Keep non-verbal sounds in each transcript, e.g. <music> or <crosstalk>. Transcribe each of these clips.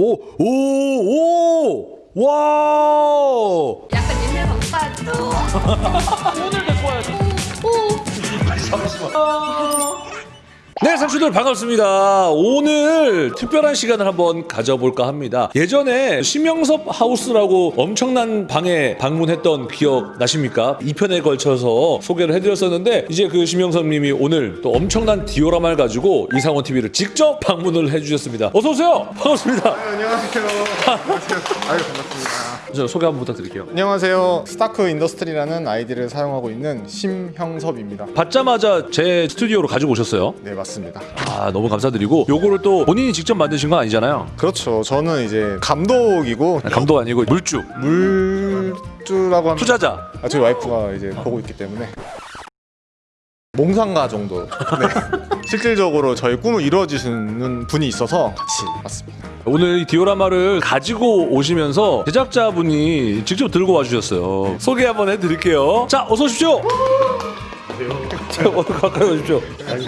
오, 오, 오! 와! 약간 옛날 오빠도 <laughs> 오늘 데리고 와야지. 오 네, 상추들 반갑습니다. 오늘 특별한 시간을 한번 가져볼까 합니다. 예전에 심영섭 하우스라고 엄청난 방에 방문했던 기억 나십니까? 2편에 걸쳐서 소개를 해드렸었는데 이제 그 심영섭님이 오늘 또 엄청난 디오라마를 가지고 이상원 TV를 직접 방문을 해주셨습니다. 어서 오세요. 반갑습니다. 안녕하세요. 안녕하세요. 아유 반갑습니다. 저 소개 한번 부탁드릴게요. 안녕하세요. 스타크 인더스트리라는 아이디를 사용하고 있는 심형섭입니다. 받자마자 제 스튜디오로 가지고 오셨어요. 네 맞습니다. 아 너무 감사드리고 요거를 또 본인이 직접 만드신 건 아니잖아요. 그렇죠. 저는 이제 감독이고 감독 아니고 물주 물주라고 하면 투자자 아, 저희 와이프가 이제 보고 있기 때문에 몽상가 정도. <laughs> 네. 실질적으로 저희 꿈을 이루어주시는 분이 있어서 같이 왔습니다. 오늘 이 디오라마를 가지고 오시면서 제작자분이 직접 들고 와주셨어요. 소개 한번 해드릴게요. 자, 어서 오십시오. 자, 어, <laughs> 가까이 오십시오.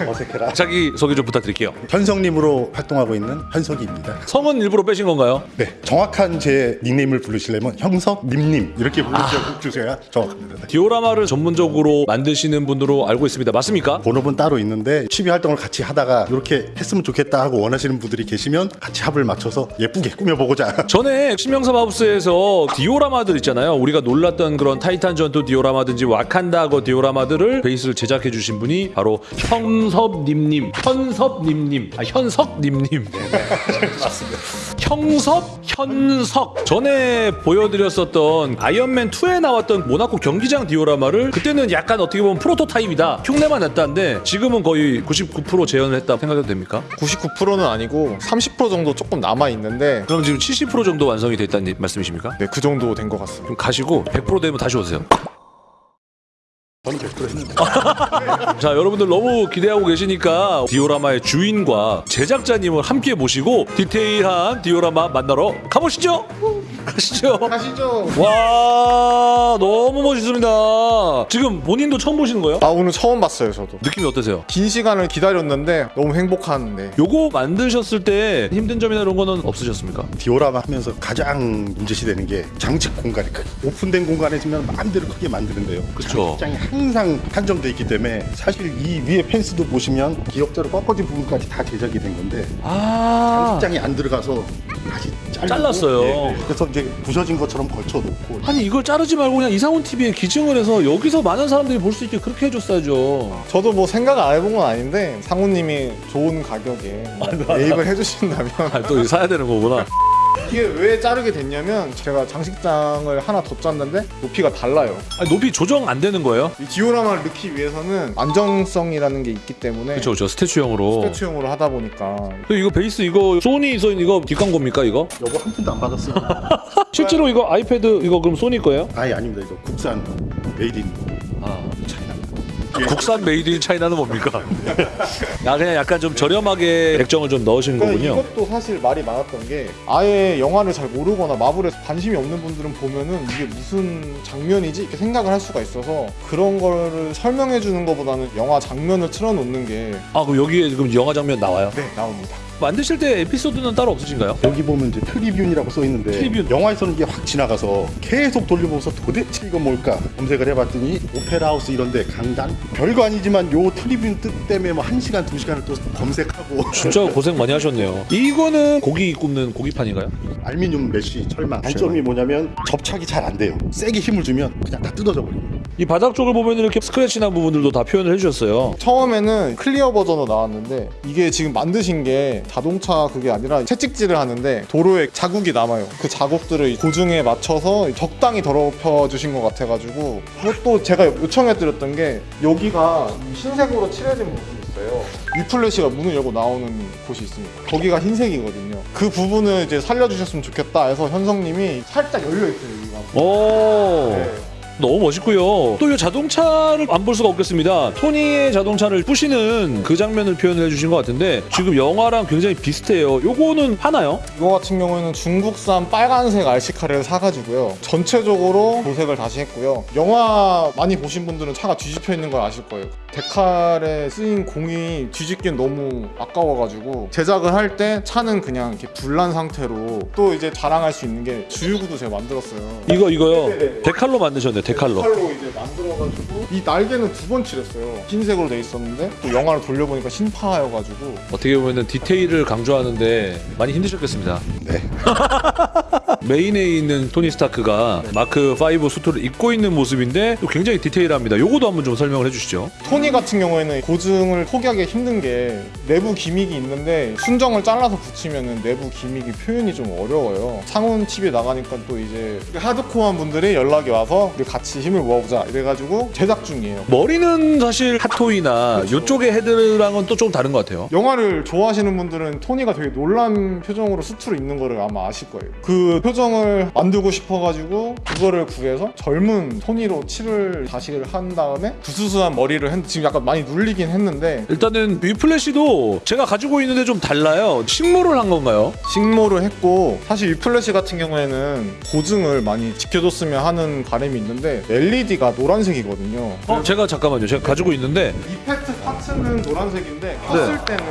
어색해라. 자기 소개 좀 부탁드릴게요. 현성님으로 활동하고 있는 현석입니다. 성은 일부러 빼신 건가요? 네, 정확한 제 닉네임을 부르시려면 형석님님 이렇게 부르셔야 정확합니다. 디오라마를 전문적으로 만드시는 분으로 알고 있습니다. 맞습니까? 본업은 따로 있는데 취미 활동을 같이 하다가 이렇게 했으면 좋겠다 하고 원하시는 분들이 계시면 같이 합을 맞춰서 예쁘게 꾸며보고자. <laughs> 전에 심영섭 하우스에서 디오라마들 있잖아요. 우리가 놀랐던 그런 타이탄 전투 디오라마든지 와칸다거 디오라마들을 베이스 를 제작해 주신 분이 바로 현섭님님, 현섭님님, 아 현석님님. 맞습니다. 형섭, 현석. 전에 보여드렸었던 아이언맨 2에 나왔던 모나코 경기장 디오라마를 그때는 약간 어떻게 보면 프로토타입이다. 흉내만 냈다는데 지금은 거의 99% 재현을 했다 생각해도 됩니까? 99%는 아니고 30% 정도 조금 남아 있는데 그럼 지금 70% 정도 완성이 됐다는 말씀이십니까? 네, 그 정도 된 것 같습니다. 좀 가시고 100% 되면 다시 오세요. 저는 100% 했는데. 자, 여러분들 너무 기대하고 계시니까 디오라마의 주인과 제작자님을 함께 모시고 디테일한 디오라마 만나러 가보시죠. 가시죠. 가시죠. 와, 너무 멋있습니다. 지금 본인도 처음 보시는 거예요? 아 오늘 처음 봤어요 저도. 느낌이 어떠세요? 긴 시간을 기다렸는데 너무 행복한 네. 요거 만드셨을 때 힘든 점이나 이런 거는 없으셨습니까? 디오라마 하면서 가장 문제시 되는 게 장식 공간이 크 오픈된 공간에 있으면 마음대로 크게 만드는데요. 그쵸. 장식장이 항상 한정돼 있기 때문에 사실 이 위에 펜스도 보시면 기역자로 꺾어진 부분까지 다 제작이 된 건데 아, 장식장이 안 들어가서 다시 잘랐어요. 예, 예. 그래서 이제 부서진 것처럼 걸쳐놓고 아니 이걸 자르지 말고 그냥 이상훈 TV에 기증을 해서 여기서 많은 사람들이 볼 수 있게 그렇게 해줬어야죠. 저도 뭐 생각 안 해본 건 아닌데 상우님이 좋은 가격에 매입을 해주신다면 아, 또 이거 사야 되는 거구나. <laughs> 이게 왜 자르게 됐냐면 제가 장식장을 하나 더 짰는데 높이가 달라요. 아니, 높이 조정 안 되는 거예요? 이 디오라마를 넣기 위해서는 안정성이라는 게 있기 때문에 그렇죠, 그렇죠. 스태츄형으로. 스태츄용으로 하다 보니까 그 이거 베이스 이거 소니 써 있는 이거 뒷광고입니까 이거? <laughs> 여보 한 푼도 안 받았어요. 실제로 이거 아이패드 이거 그럼 소니 거예요? 아예 아닙니다. 이거 국산 made in 아, China. 국산 made in China는 뭡니까? 야 <laughs> 그냥 약간 좀 저렴하게 액정을 좀 넣으신 그러니까 거군요. 이것도 사실 말이 많았던 게 아예 영화를 잘 모르거나 마블에 관심이 없는 분들은 보면은 이게 무슨 장면이지 이렇게 생각을 할 수가 있어서 그런 거를 설명해 주는 것보다는 영화 장면을 틀어놓는 게 아 그럼 여기에 지금 영화 장면 나와요? 네, 나옵니다. 만드실 때 에피소드는 따로 없으신가요? 여기 보면 이제 tribune이라고 써 있는데 tribune. 영화에서는 이게 확 지나가서 계속 돌려보면서 도대체 이건 뭘까 검색을 해봤더니 오페라 하우스 이런데 강단 별거 아니지만 요 tribune 뜻 때문에 뭐한 시간 두 시간을 또 검색하고 진짜 고생 많이 하셨네요. 이거는 고기 굽는 고기판인가요? 알미늄 mesh 철망 단점이 뭐냐면 접착이 잘 안 돼요 세게 힘을 주면 그냥 다 뜯어져 버립니다 이 바닥 쪽을 보면 이렇게 스크래치 난 부분들도 다 표현을 해주셨어요. 처음에는 clear 버전으로 나왔는데 이게 지금 만드신 게 자동차 그게 아니라 채찍질을 하는데 도로에 자국이 남아요. 그 자국들을 고증에 맞춰서 적당히 더럽혀 주신 것 같아가지고 그것도 제가 요청해 드렸던 게 여기가 흰색으로 칠해진 부분이 있어요. 위플래시가 문을 열고 나오는 곳이 있습니다. 거기가 흰색이거든요. 그 부분을 이제 살려주셨으면 좋겠다 해서 현성님이 살짝 열려 있어요. 여기가. 오. 네. 너무 멋있고요. 또 이 자동차를 안 볼 수가 없겠습니다. 토니의 자동차를 부시는 그 장면을 표현을 해주신 것 같은데 지금 영화랑 굉장히 비슷해요. 요거는 하나요? 이거 같은 경우에는 중국산 빨간색 RC카를 사가지고요. 전체적으로 도색을 다시 했고요. 영화 많이 보신 분들은 차가 뒤집혀 있는 걸 아실 거예요. 데칼에 쓰인 공이 뒤집기엔 너무 아까워가지고 제작을 할 때 차는 그냥 이렇게 불난 상태로 또 이제 자랑할 수 있는 게 주유구도 제가 만들었어요. 이거 이거요. 네네네. 데칼로 만드셨네. 데칼로. 칼로 이제 만들어가지고 이 날개는 두 번 칠했어요. 흰색으로 돼 있었는데 또 영화를 돌려보니까 신파여가지고 어떻게 보면 디테일을 강조하는데 많이 힘드셨겠습니다. 네. <laughs> 메인에 있는 토니 스타크가 마크 5 수트를 입고 있는 모습인데 또 굉장히 디테일합니다. 요거도 한번 좀 설명을 해주시죠. 토니 같은 경우에는 고증을 포기하기 힘든 게 내부 기믹이 있는데 순정을 잘라서 붙이면 내부 기믹이 표현이 좀 어려워요. 상온 TV에 나가니까 또 이제 하드코어한 분들이 연락이 와서 우리 같이 힘을 모아보자 이래가지고 제작 중이에요. 머리는 사실 핫토이나 그렇죠. 요쪽의 헤드랑은 또 좀 다른 것 같아요. 영화를 좋아하시는 분들은 토니가 되게 놀란 표정으로 수트로 입는 거를 아마 아실 거예요. 그 표정을 만들고 싶어가지고 그거를 구해서 젊은 토니로 칠을 다시 한 다음에 부스스한 머리를 했는데 지금 약간 많이 눌리긴 했는데 일단은 위플래시도 제가 가지고 있는데 좀 달라요. 식모를 한 건가요? 식모를 했고 사실 위플래시 같은 경우에는 고증을 많이 지켜줬으면 하는 바람이 있는데 LED가 노란색이거든요. 어, 제가 잠깐만요. 제가 가지고 있는데 이펙트 파츠는 노란색인데 켰을 때는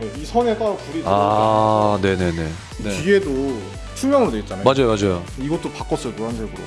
네, 이 선에 따라 불이 들어오고 아, 네네네. 네. 뒤에도 투명으로 돼 있잖아요. 맞아요, 맞아요. 이것도 바꿨어요 노란색으로.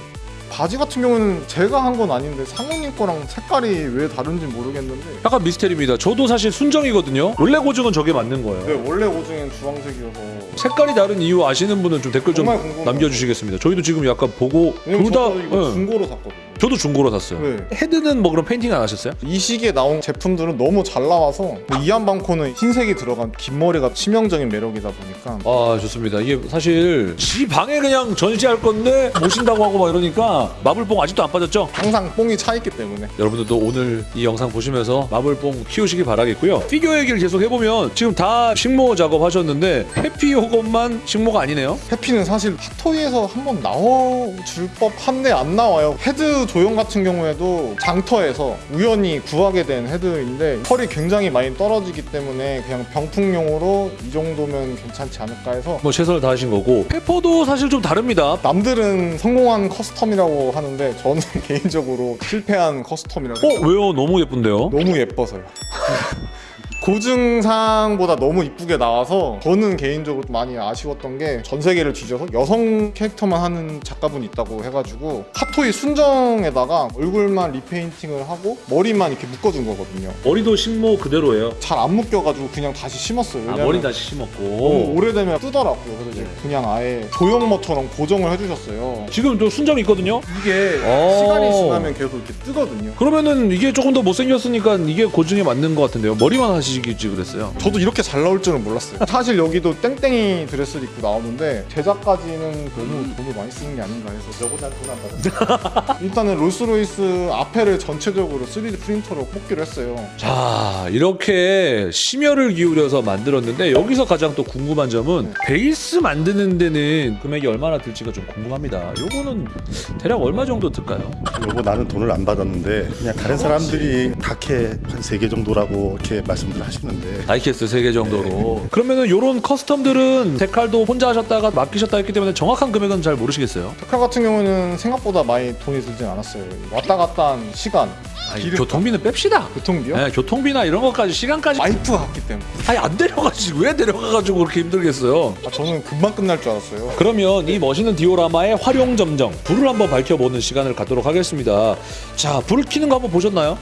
바지 같은 경우는 제가 한 건 아닌데 상훈님 거랑 색깔이 왜 다른지 모르겠는데 약간 미스테리입니다. 저도 사실 순정이거든요. 원래 고증은 저게 맞는 거예요. 네, 원래 고증은 주황색이어서 색깔이 다른 이유 아시는 분은 좀 댓글 좀 정말 궁금해요. 남겨주시겠습니다. 저희도 지금 약간 보고 왜냐면 둘다 저도 이거 예. 중고로 샀거든요. 저도 중고로 샀어요. 네. 헤드는 뭐 그럼 페인팅 안 하셨어요? 이 시기에 나온 제품들은 너무 잘 나와서 이반 반코는 흰색이 들어간 긴 머리가 치명적인 매력이다 보니까 아 좋습니다. 이게 사실 지 방에 그냥 전시할 건데 모신다고 하고 막 이러니까 마블뽕 아직도 안 빠졌죠? 항상 뽕이 차 있기 때문에 여러분들도 오늘 이 영상 보시면서 마블뽕 키우시기 바라겠고요. 피규어 얘기를 계속 해보면 지금 다 식모 작업하셨는데 해피 요것만 식모가 아니네요. 해피는 사실 핫토이에서 한번 나와줄 법한데 안 나와요. 헤드 조형 같은 경우에도 장터에서 우연히 구하게 된 헤드인데 털이 굉장히 많이 떨어지기 때문에 그냥 병풍용으로 이 정도면 괜찮지 않을까 해서 뭐 최선을 다하신 거고 페퍼도 사실 좀 다릅니다. 남들은 성공한 custom이라고 하는데 저는 <laughs> 개인적으로 실패한 custom이라고 어 왜요? 너무 예쁜데요? 너무 예뻐서요. 고증상보다 너무 이쁘게 나와서 저는 개인적으로 많이 아쉬웠던 게 전 세계를 뒤져서 여성 캐릭터만 하는 작가분이 있다고 해가지고 핫토이 순정에다가 얼굴만 repainting을 하고 머리만 이렇게 묶어준 거거든요. 머리도 식모 그대로예요. 잘 안 묶여가지고 그냥 다시 심었어요. 아 머리 다시 심었고 오래되면 뜨더라고요. 그래서 이제 그냥 아예 조형모처럼 고정을 해주셨어요. 지금 또 순정 있거든요. 이게 오. 시간이 지나면 계속 이렇게 뜨거든요. 그러면은 이게 조금 더 못생겼으니까 이게 고증에 맞는 것 같은데요. 머리만 하시 겠지 그랬어요. 저도 이렇게 잘 나올 줄은 몰랐어요. <laughs> 사실 여기도 땡땡이 드레스를 입고 나오는데 제작까지는 너무 돈을 많이 쓰는 게 아닌가 해서 저보다 돈안 받았어. <laughs> 일단은 롤스로이스 앞에를 전체적으로 3D 프린터로 뽑기로 했어요. 자 이렇게 심혈을 기울여서 만들었는데 여기서 가장 또 궁금한 점은 베이스 만드는 데는 금액이 얼마나 들지가 좀 궁금합니다. 요거는 대략 얼마 정도 들까요? 여보 나는 돈을 안 받았는데 그냥 다른 사람들이 다케 한세개 정도라고 이렇게 말씀 들 하시는데 다이캐스트 3개 정도로 그러면은 요런 커스텀들은 데칼도 혼자 하셨다가 맡기셨다 했기 때문에 정확한 금액은 잘 모르시겠어요? 데칼 같은 경우는 생각보다 많이 돈이 들진 않았어요. 왔다 갔다 한 시간, 아니, 교통비는 뺍시다. 교통비요? 네, 교통비나 이런 것까지 시간까지 와이프가 갔기 때문에. 아니 안 데려가지 왜 데려가가지고 그렇게 힘들겠어요? 아, 저는 금방 끝날 줄 알았어요. 그러면 이 멋있는 디오라마의 활용 점정 불을 한번 밝혀보는 시간을 갖도록 하겠습니다. 자 불을 켜는 거 한번 보셨나요?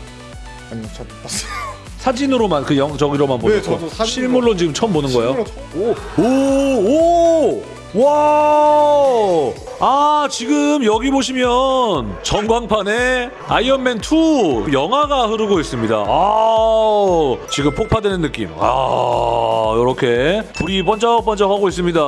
아니요, 잘 못 봤어요. 사진으로만 그 영 저기로만 네, 보셨고 저도 사진으로- 실물로 지금 처음 보는 거예요? 실물로 처음- 오! 오! 와! 아, 지금 여기 보시면 전광판에 아이언맨 2 영화가 흐르고 있습니다. 아, 지금 폭파되는 느낌. 아, 이렇게 불이 번쩍번쩍하고 있습니다.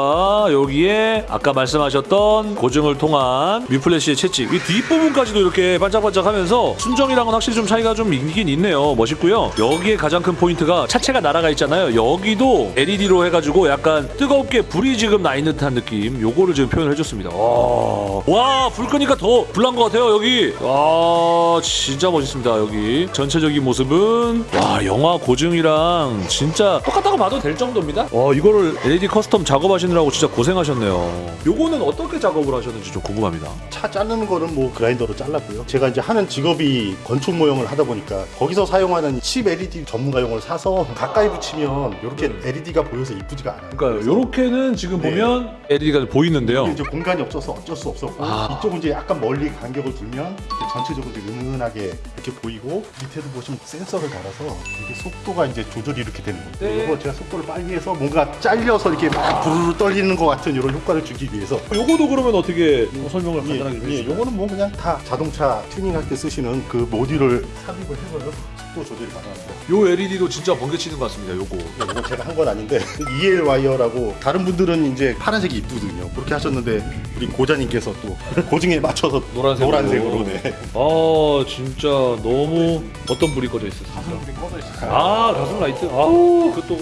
여기에 아까 말씀하셨던 고증을 통한 위플래시의 채찍. 이 뒷부분까지도 이렇게 반짝반짝하면서 순정이랑은 확실히 좀 차이가 좀 있긴 있네요. 멋있고요. 여기에 가장 큰 포인트가 차체가 날아가 있잖아요. 여기도 LED로 해가지고 약간 뜨겁게 불이 지금 나 있는 듯한 느낌. 요거를 지금 표현을 해줬습니다. 와. 와, 불 끄니까 더 불난 것 같아요, 여기. 와, 진짜 멋있습니다, 여기. 전체적인 모습은, 와, 영화 고증이랑 진짜 똑같다고 봐도 될 정도입니다. 와, 이거를 LED custom 작업하시느라고 진짜 고생하셨네요. 요거는 어떻게 작업을 하셨는지 좀 궁금합니다. 차 자르는 거는 뭐 그라인더로 잘랐고요. 제가 이제 하는 직업이 건축 모형을 하다 보니까 거기서 사용하는 칩 LED 전문가용을 사서 가까이 붙이면 이렇게 LED가 보여서 이쁘지가 않아요. 그러니까 요렇게는 지금 네. 보면 LED가 보이는데요. 이제 공간이 없어서 어쩔 수 없었고 아. 이쪽은 이제 약간 멀리 간격을 두면 전체적으로 이제 은은하게 이렇게 보이고 밑에도 보시면 센서를 달아서 이게 속도가 이제 조절이 이렇게 되는 거예요. 네. 이거 제가 속도를 빨리 해서 뭔가 잘려서 이렇게 막 부르르 떨리는 것 같은 이런 효과를 주기 위해서 요거도 그러면 어떻게 설명을 예, 간단하게 좀 예, 해주시죠? 요거는 뭐 그냥 다 자동차 튜닝할 때 쓰시는 그 모듈을 삽입을 해서요 속도 조절이 가능합니다. 요 LED도 진짜 번개치는 것 같습니다. 요거. 예, 이건 제가 한 건 아닌데 EL 와이어라고 다른 분들은 이제 파란색이 이쁘거든요. 그렇게 하셨는데 우리 고자님께서 또 <laughs> 고증에 맞춰서 노란색으로. 노란색으로 네. 아 진짜 너무 어떤 불이 꺼져 있었습니까? 가슴 불이 꺼져 있어요. 아 가슴 라이트. 아우 그또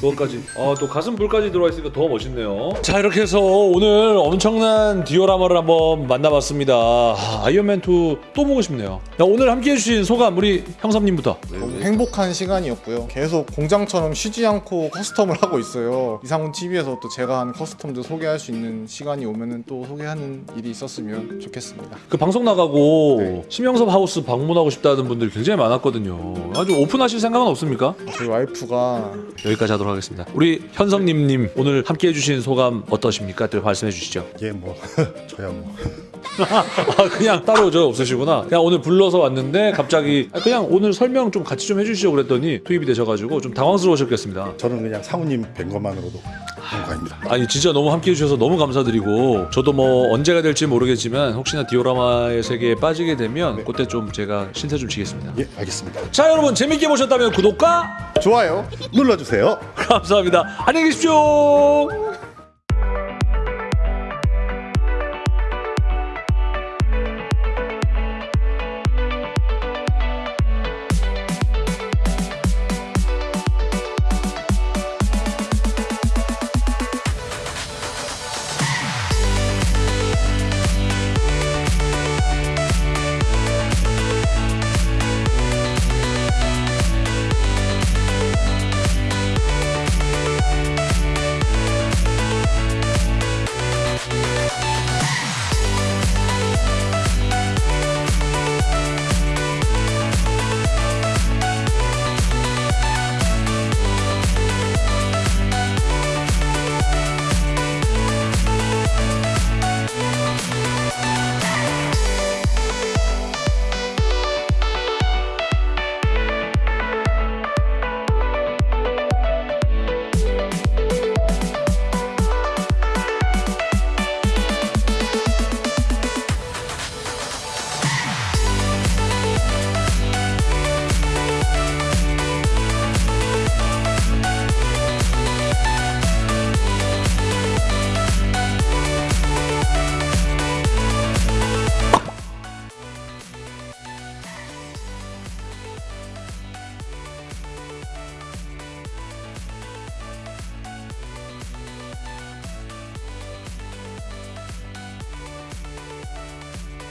그것까지. 아 또 가슴 불까지 들어와 있으니까 더 멋있네요. 자 이렇게 해서 오늘 엄청난 디오라마를 한번 만나봤습니다. 아, 아이언맨 2 또 보고 싶네요. 야, 오늘 함께 해 주신 소감 우리 형섭님부터. 너무 행복한 시간이었고요. 계속 공장처럼 쉬지 않고 custom을 하고 있어요. 이상훈 TV에서 또 제가 한 custom도 소개할 수 있는 시간이 오면은 또 소개하는 일이 있었으면 좋겠습니다. 그 방송 나가고 네. 심영섭 하우스 방문하고 싶다는 분들이 굉장히 많았거든요. 아주 오픈하실 생각은 없습니까? 저희 와이프가 여기까지 하도록 하겠습니다. 우리 현성님님 오늘 함께해 주신 소감 어떠십니까? 또 말씀해 주시죠. 예, 뭐 <laughs> 저야 뭐 <laughs> 아 그냥 따로 저 없으시구나. 그냥 오늘 불러서 왔는데 갑자기 아, 그냥 오늘 설명 좀 같이 좀 해주시죠 그랬더니 투입이 되셔가지고 좀 당황스러우셨겠습니다. 저는 그냥 사모님 뵌 것만으로도 영광입니다. 아니 진짜 너무 함께해 주셔서 너무 감사드리고 저도 뭐 언제가 될지 모르겠지만 혹시나 디오라마의 세계에 빠지게 되면 그때 좀 제가 신세 좀 지겠습니다. 예, 알겠습니다. 자 여러분 재밌게 보셨다면 구독과 좋아요. 눌러주세요. <laughs> 감사합니다. 안녕히 계십시오.